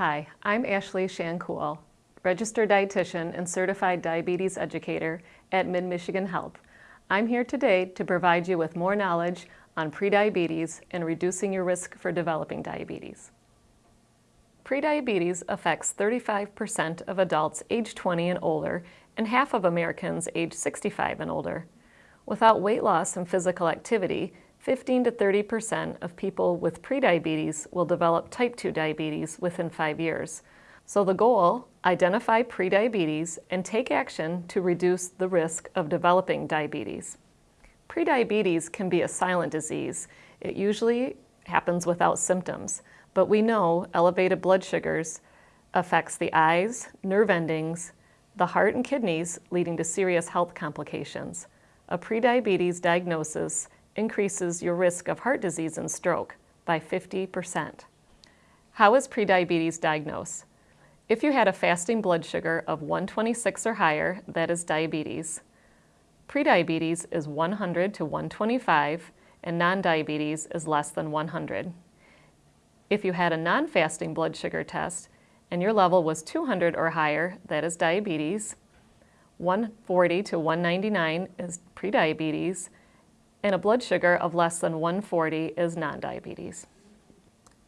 Hi, I'm Ashley Shancool, registered dietitian and certified diabetes educator at Mid-Michigan Health. I'm here today to provide you with more knowledge on prediabetes and reducing your risk for developing diabetes. Prediabetes affects 35% of adults age 20 and older and half of Americans age 65 and older. Without weight loss and physical activity, 15 to 30% of people with prediabetes will develop type 2 diabetes within five years. So the goal, identify prediabetes and take action to reduce the risk of developing diabetes. Prediabetes can be a silent disease. It usually happens without symptoms, but we know elevated blood sugars affects the eyes, nerve endings, the heart and kidneys, leading to serious health complications. A prediabetes diagnosis increases your risk of heart disease and stroke by 50%. How is prediabetes diagnosed? If you had a fasting blood sugar of 126 or higher, that is diabetes. Prediabetes is 100 to 125, and non-diabetes is less than 100. If you had a non-fasting blood sugar test and your level was 200 or higher, that is diabetes. 140 to 199 is prediabetes, and a blood sugar of less than 140 is non-diabetes.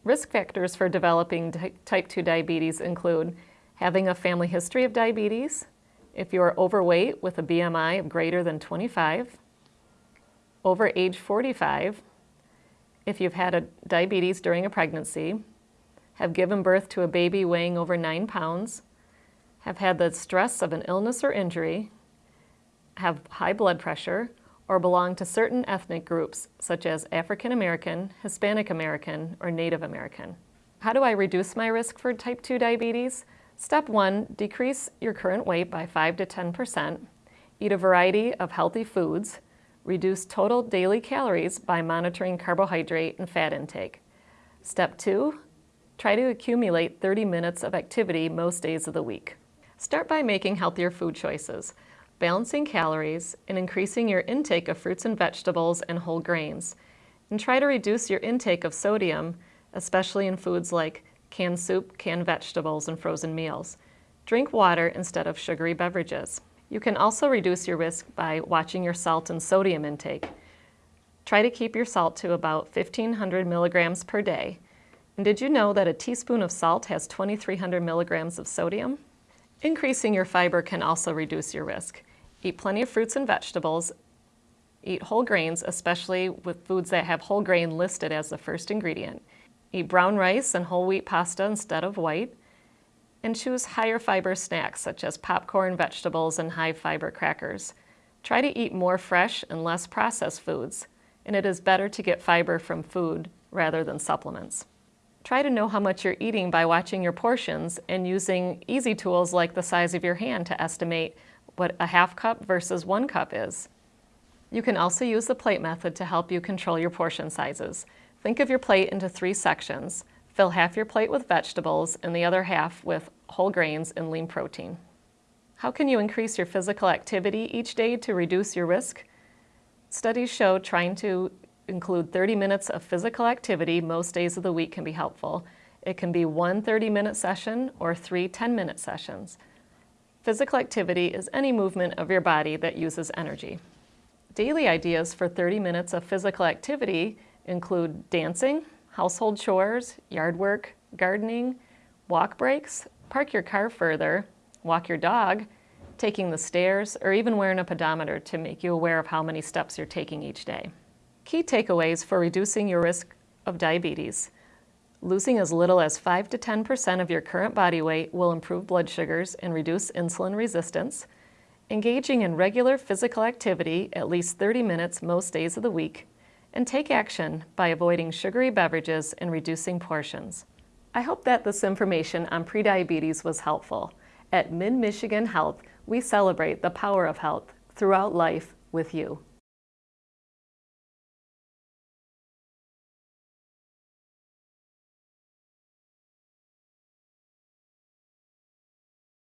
Risk factors for developing type 2 diabetes include having a family history of diabetes, if you are overweight with a BMI of greater than 25, over age 45, if you've had a diabetes during a pregnancy, have given birth to a baby weighing over 9 pounds, have had the stress of an illness or injury, have high blood pressure, or belong to certain ethnic groups such as African American, Hispanic American, or Native American. How do I reduce my risk for type 2 diabetes? Step one, decrease your current weight by 5 to 10%, eat a variety of healthy foods, reduce total daily calories by monitoring carbohydrate and fat intake. Step two, try to accumulate 30 minutes of activity most days of the week. Start by making healthier food choices balancing calories, and increasing your intake of fruits and vegetables and whole grains. And try to reduce your intake of sodium, especially in foods like canned soup, canned vegetables, and frozen meals. Drink water instead of sugary beverages. You can also reduce your risk by watching your salt and sodium intake. Try to keep your salt to about 1,500 milligrams per day. And did you know that a teaspoon of salt has 2,300 milligrams of sodium? Increasing your fiber can also reduce your risk. Eat plenty of fruits and vegetables. Eat whole grains, especially with foods that have whole grain listed as the first ingredient. Eat brown rice and whole wheat pasta instead of white. And choose higher fiber snacks such as popcorn, vegetables, and high fiber crackers. Try to eat more fresh and less processed foods, and it is better to get fiber from food rather than supplements. Try to know how much you're eating by watching your portions and using easy tools like the size of your hand to estimate what a half cup versus one cup is. You can also use the plate method to help you control your portion sizes. Think of your plate into three sections. Fill half your plate with vegetables and the other half with whole grains and lean protein. How can you increase your physical activity each day to reduce your risk? Studies show trying to include 30 minutes of physical activity most days of the week can be helpful. It can be one 30-minute session or three 10-minute sessions. Physical activity is any movement of your body that uses energy. Daily ideas for 30 minutes of physical activity include dancing, household chores, yard work, gardening, walk breaks, park your car further, walk your dog, taking the stairs, or even wearing a pedometer to make you aware of how many steps you're taking each day. Key takeaways for reducing your risk of diabetes. Losing as little as 5 to 10% of your current body weight will improve blood sugars and reduce insulin resistance. Engaging in regular physical activity at least 30 minutes most days of the week. And take action by avoiding sugary beverages and reducing portions. I hope that this information on prediabetes was helpful. At Mid-Michigan Health, we celebrate the power of health throughout life with you.